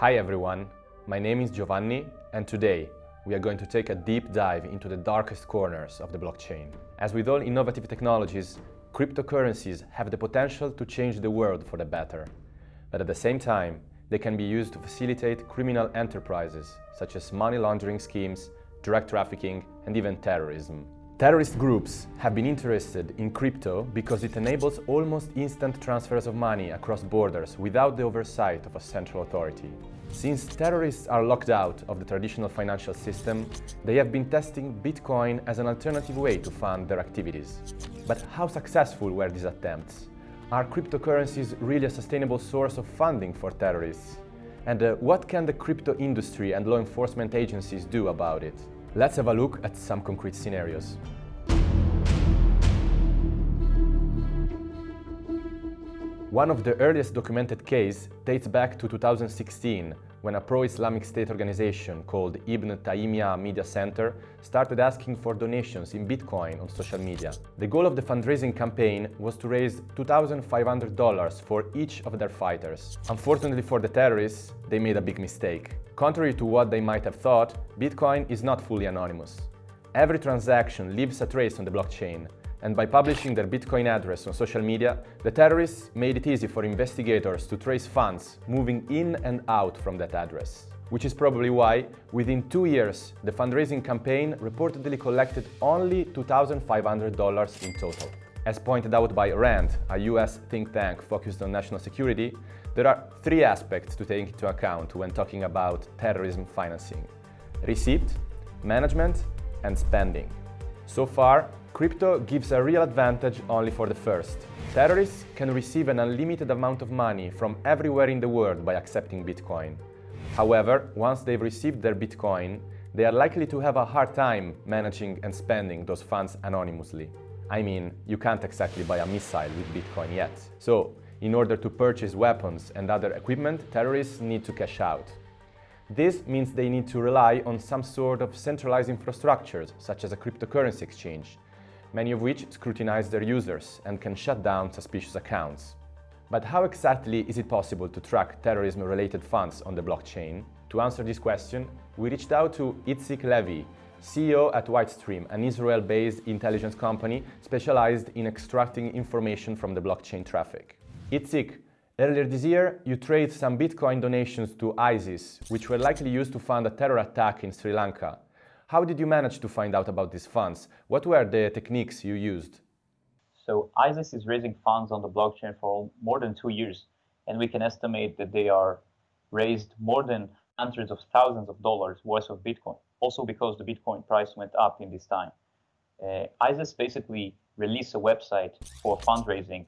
Hi everyone, my name is Giovanni and today we are going to take a deep dive into the darkest corners of the blockchain. As with all innovative technologies, cryptocurrencies have the potential to change the world for the better. But at the same time, they can be used to facilitate criminal enterprises such as money laundering schemes, drug trafficking and even terrorism. Terrorist groups have been interested in crypto because it enables almost instant transfers of money across borders without the oversight of a central authority. Since terrorists are locked out of the traditional financial system, they have been testing Bitcoin as an alternative way to fund their activities. But how successful were these attempts? Are cryptocurrencies really a sustainable source of funding for terrorists? And uh, what can the crypto industry and law enforcement agencies do about it? Let's have a look at some concrete scenarios. One of the earliest documented cases dates back to 2016 when a pro-Islamic State organization called Ibn Taymiyyah Media Center started asking for donations in Bitcoin on social media. The goal of the fundraising campaign was to raise $2,500 for each of their fighters. Unfortunately for the terrorists, they made a big mistake. Contrary to what they might have thought, Bitcoin is not fully anonymous. Every transaction leaves a trace on the blockchain, and by publishing their Bitcoin address on social media, the terrorists made it easy for investigators to trace funds moving in and out from that address. Which is probably why, within two years, the fundraising campaign reportedly collected only $2,500 in total. As pointed out by RAND, a US think tank focused on national security, there are three aspects to take into account when talking about terrorism financing. Receipt, management, and spending. So far, Crypto gives a real advantage only for the first. Terrorists can receive an unlimited amount of money from everywhere in the world by accepting Bitcoin. However, once they've received their Bitcoin, they are likely to have a hard time managing and spending those funds anonymously. I mean, you can't exactly buy a missile with Bitcoin yet. So, in order to purchase weapons and other equipment, terrorists need to cash out. This means they need to rely on some sort of centralized infrastructures, such as a cryptocurrency exchange, many of which scrutinize their users and can shut down suspicious accounts. But how exactly is it possible to track terrorism-related funds on the blockchain? To answer this question, we reached out to Itzik Levy, CEO at Whitestream, an Israel-based intelligence company specialized in extracting information from the blockchain traffic. Itzik, earlier this year, you traced some Bitcoin donations to ISIS, which were likely used to fund a terror attack in Sri Lanka. How did you manage to find out about these funds? What were the techniques you used? So ISIS is raising funds on the blockchain for more than two years, and we can estimate that they are raised more than hundreds of thousands of dollars worth of Bitcoin, also because the Bitcoin price went up in this time. Uh, ISIS basically released a website for fundraising,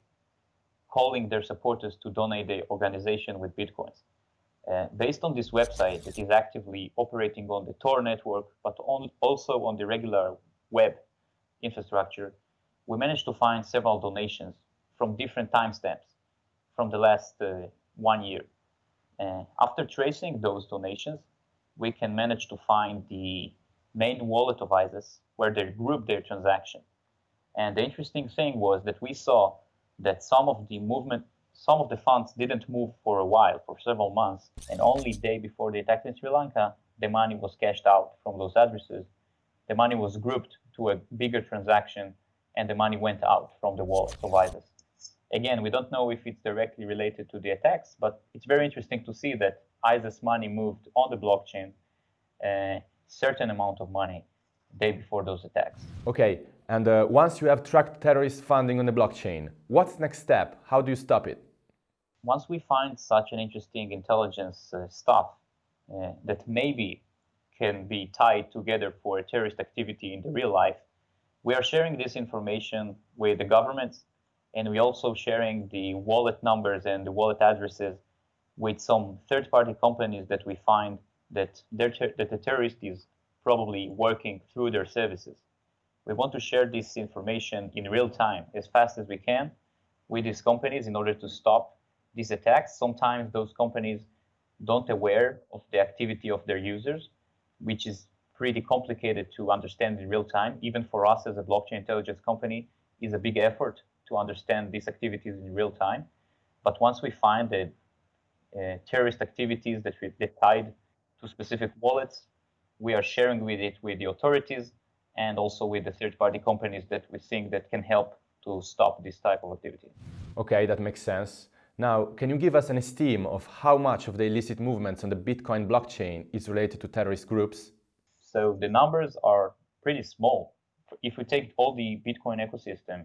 calling their supporters to donate the organization with Bitcoins. Uh, based on this website that is actively operating on the Tor network, but on, also on the regular web infrastructure, we managed to find several donations from different timestamps from the last uh, one year. Uh, after tracing those donations, we can manage to find the main wallet of ISIS where they group their transaction. And the interesting thing was that we saw that some of the movement some of the funds didn't move for a while, for several months, and only day before the attack in Sri Lanka, the money was cashed out from those addresses. The money was grouped to a bigger transaction, and the money went out from the wallet ISIS. Again, we don't know if it's directly related to the attacks, but it's very interesting to see that ISIS money moved on the blockchain a certain amount of money day before those attacks. Okay, and uh, once you have tracked terrorist funding on the blockchain, what's next step? How do you stop it? once we find such an interesting intelligence uh, stuff uh, that maybe can be tied together for a terrorist activity in the real life, we are sharing this information with the governments and we're also sharing the wallet numbers and the wallet addresses with some third-party companies that we find that, that the terrorist is probably working through their services. We want to share this information in real time as fast as we can with these companies in order to stop these attacks. Sometimes those companies don't aware of the activity of their users, which is pretty complicated to understand in real time. Even for us as a blockchain intelligence company, is a big effort to understand these activities in real time. But once we find the uh, terrorist activities that we tied to specific wallets. We are sharing with it with the authorities and also with the third-party companies that we think that can help to stop this type of activity. Okay, that makes sense. Now, can you give us an estimate of how much of the illicit movements on the Bitcoin blockchain is related to terrorist groups? So the numbers are pretty small. If we take all the Bitcoin ecosystem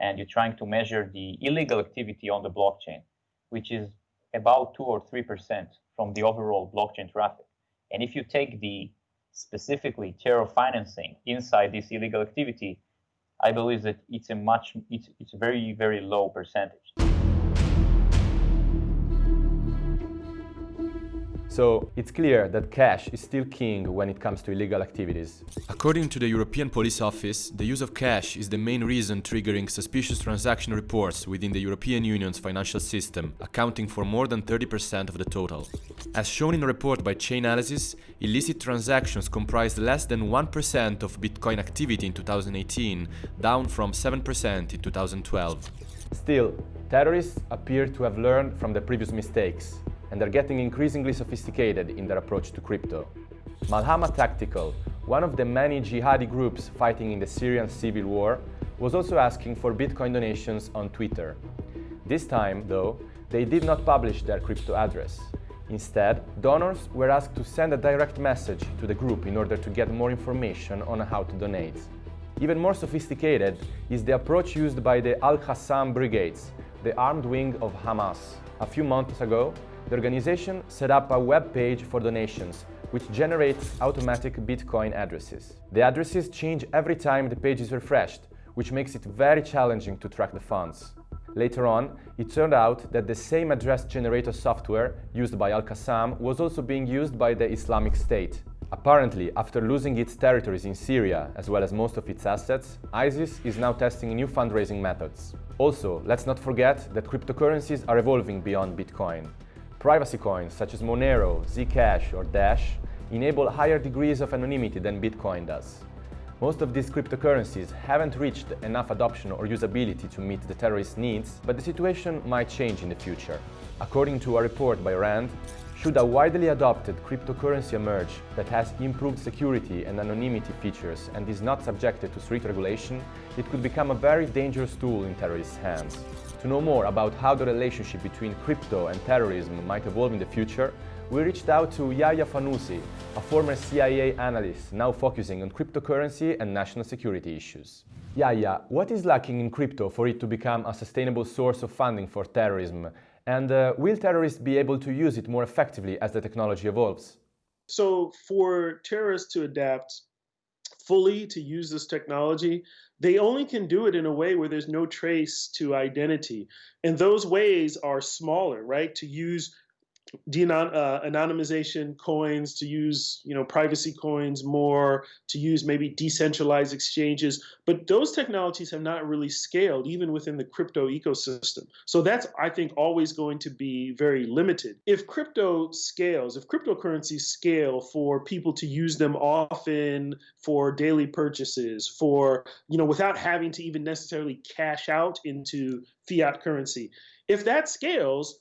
and you're trying to measure the illegal activity on the blockchain, which is about 2 or 3% from the overall blockchain traffic. And if you take the specifically terror financing inside this illegal activity, I believe that it's a much, it's, it's very, very low percentage. So it's clear that cash is still king when it comes to illegal activities. According to the European Police Office, the use of cash is the main reason triggering suspicious transaction reports within the European Union's financial system, accounting for more than 30% of the total. As shown in a report by Chainalysis, illicit transactions comprised less than 1% of Bitcoin activity in 2018, down from 7% in 2012. Still, terrorists appear to have learned from the previous mistakes and are getting increasingly sophisticated in their approach to crypto. Malhama Tactical, one of the many jihadi groups fighting in the Syrian civil war, was also asking for Bitcoin donations on Twitter. This time, though, they did not publish their crypto address. Instead, donors were asked to send a direct message to the group in order to get more information on how to donate. Even more sophisticated is the approach used by the Al-Qassam Brigades, the armed wing of Hamas. A few months ago, the organization set up a web page for donations, which generates automatic Bitcoin addresses. The addresses change every time the page is refreshed, which makes it very challenging to track the funds. Later on, it turned out that the same address generator software used by Al-Qassam was also being used by the Islamic State. Apparently, after losing its territories in Syria, as well as most of its assets, ISIS is now testing new fundraising methods. Also, let's not forget that cryptocurrencies are evolving beyond Bitcoin. Privacy coins such as Monero, Zcash or Dash enable higher degrees of anonymity than Bitcoin does. Most of these cryptocurrencies haven't reached enough adoption or usability to meet the terrorist needs, but the situation might change in the future. According to a report by RAND, should a widely adopted cryptocurrency emerge that has improved security and anonymity features and is not subjected to strict regulation, it could become a very dangerous tool in terrorists' hands. To know more about how the relationship between crypto and terrorism might evolve in the future, we reached out to Yaya Fanusie, a former CIA analyst now focusing on cryptocurrency and national security issues. Yaya, what is lacking in crypto for it to become a sustainable source of funding for terrorism? And uh, will terrorists be able to use it more effectively as the technology evolves? So, for terrorists to adapt fully to use this technology, they only can do it in a way where there's no trace to identity. And those ways are smaller, right? To use denon- uh, anonymization coins, to use you know privacy coins more, to use maybe decentralized exchanges. But those technologies have not really scaled even within the crypto ecosystem. So that's I think always going to be very limited. If crypto scales, if cryptocurrencies scale for people to use them often for daily purchases, for you know without having to even necessarily cash out into fiat currency, if that scales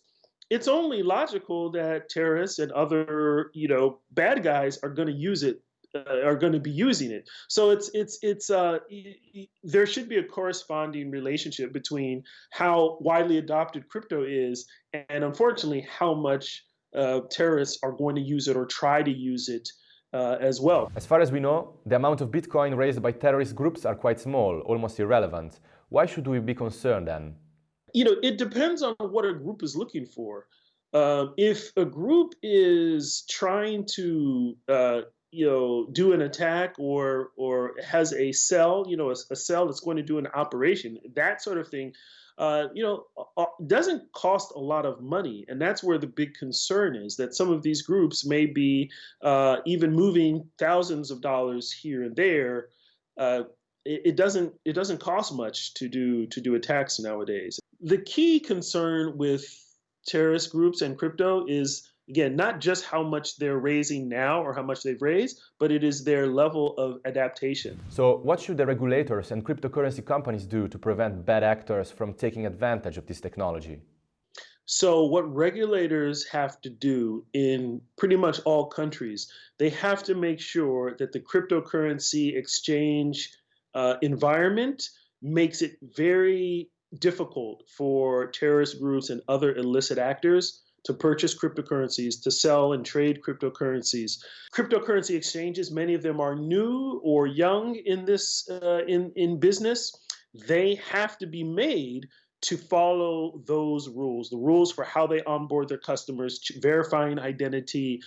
it's only logical that terrorists and other you know bad guys are going to use it uh, are going to be using it so it's it's it's uh there should be a corresponding relationship between how widely adopted crypto is and unfortunately how much uh, terrorists are going to use it or try to use it uh, as well. As far as we know, the amount of Bitcoin raised by terrorist groups are quite small, almost irrelevant. Why should we be concerned then? You know, it depends on what a group is looking for. Um, if a group is trying to, uh, you know, do an attack or or has a cell, you know, a, a cell that's going to do an operation, that sort of thing, uh, you know, uh, doesn't cost a lot of money, and that's where the big concern is. That some of these groups may be uh, even moving thousands of dollars here and there. Uh, it, it doesn't it doesn't cost much to do to do attacks nowadays the key concern with terrorist groups and crypto is again not just how much they're raising now or how much they've raised but it is their level of adaptation. So what should the regulators and cryptocurrency companies do to prevent bad actors from taking advantage of this technology? So, what regulators have to do in pretty much all countries, they have to make sure that the cryptocurrency exchange uh, environment makes it very difficult for terrorist groups and other illicit actors to purchase cryptocurrencies, to sell and trade cryptocurrencies. Cryptocurrency exchanges, many of them are new or young in this uh, in in business. They have to be made to follow those rules, the rules for how they onboard their customers, verifying identity,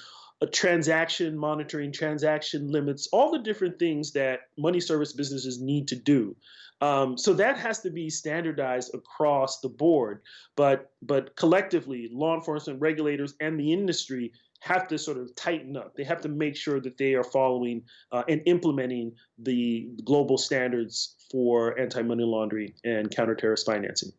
transaction monitoring, transaction limits, all the different things that money service businesses need to do. Um, so that has to be standardized across the board. But but collectively, law enforcement, regulators, and the industry have to sort of tighten up. They have to make sure that they are following uh, and implementing the global standards for anti-money laundering and counter-terrorist financing.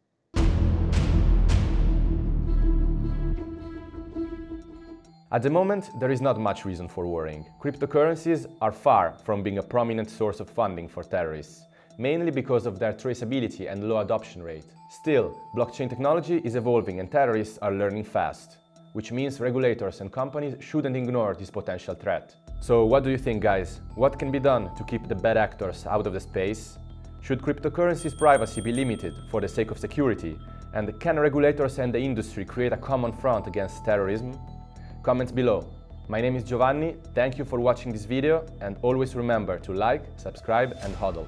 At the moment, there is not much reason for worrying. Cryptocurrencies are far from being a prominent source of funding for terrorists, mainly because of their traceability and low adoption rate. Still, blockchain technology is evolving and terrorists are learning fast, which means regulators and companies shouldn't ignore this potential threat. So what do you think guys? What can be done to keep the bad actors out of the space? Should cryptocurrencies' privacy be limited for the sake of security? And can regulators and the industry create a common front against terrorism? Comments below. My name is Giovanni, thank you for watching this video and always remember to like, subscribe and hodl.